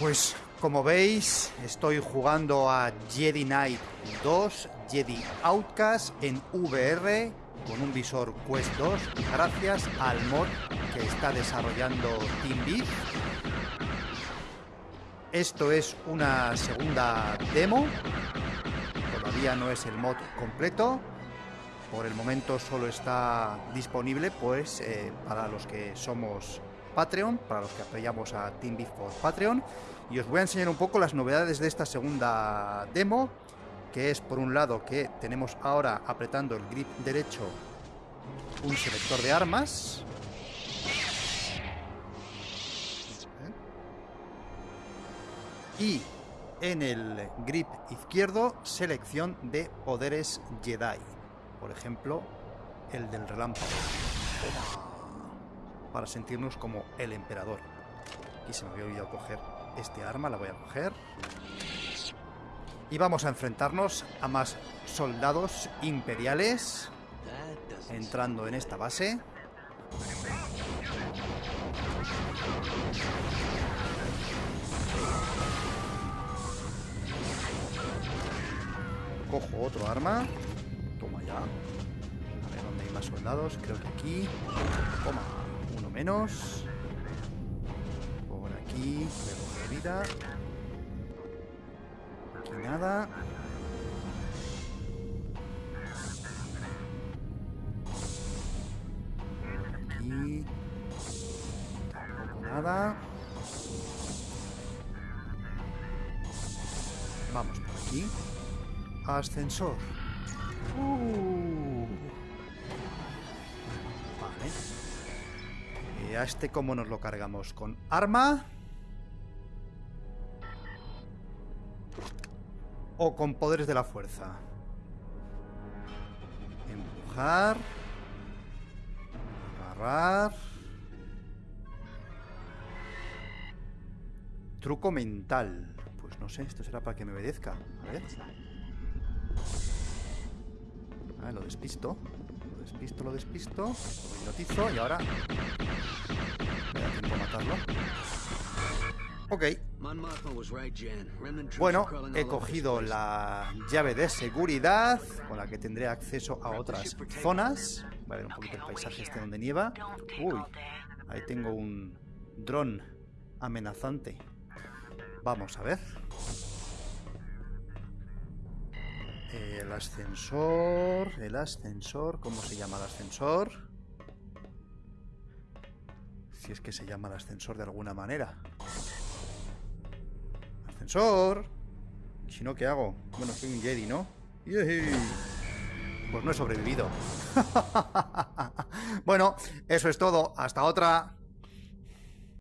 Pues como veis, estoy jugando a Jedi Knight 2, Jedi Outcast en VR con un visor Quest 2 gracias al mod que está desarrollando TeamBeat. Esto es una segunda demo, todavía no es el mod completo, por el momento solo está disponible pues eh, para los que somos Patreon, para los que apoyamos a TeamBeat por Patreon. Y os voy a enseñar un poco las novedades de esta segunda demo, que es por un lado que tenemos ahora apretando el grip derecho un selector de armas. Y en el grip izquierdo selección de poderes Jedi. Por ejemplo, el del relámpago para sentirnos como el emperador. Y se me había olvidado coger este arma, la voy a coger. Y vamos a enfrentarnos a más soldados imperiales entrando en esta base. Cojo otro arma. Toma ya. A ver dónde hay más soldados. Creo que aquí. Toma menos. Por aquí, de vida. Aquí nada. Aquí. Tampoco nada. Vamos por aquí. Ascensor. Uh. Vale. ¿A este cómo nos lo cargamos? ¿Con arma? ¿O con poderes de la fuerza? Empujar. Agarrar. Truco mental. Pues no sé, esto será para que me obedezca. A ver. Ah, lo despisto. Despisto, lo despisto. Lo hipnotizo y ahora matarlo. Ok. Bueno, he cogido la llave de seguridad con la que tendré acceso a otras zonas. Voy a ver un poquito el paisaje este donde nieva. Uy, ahí tengo un dron amenazante. Vamos a ver. El ascensor, el ascensor, ¿cómo se llama el ascensor? Si es que se llama el ascensor de alguna manera. ¡Ascensor! si no, ¿qué hago? Bueno, soy un Jedi, ¿no? Pues no he sobrevivido. bueno, eso es todo. Hasta otra.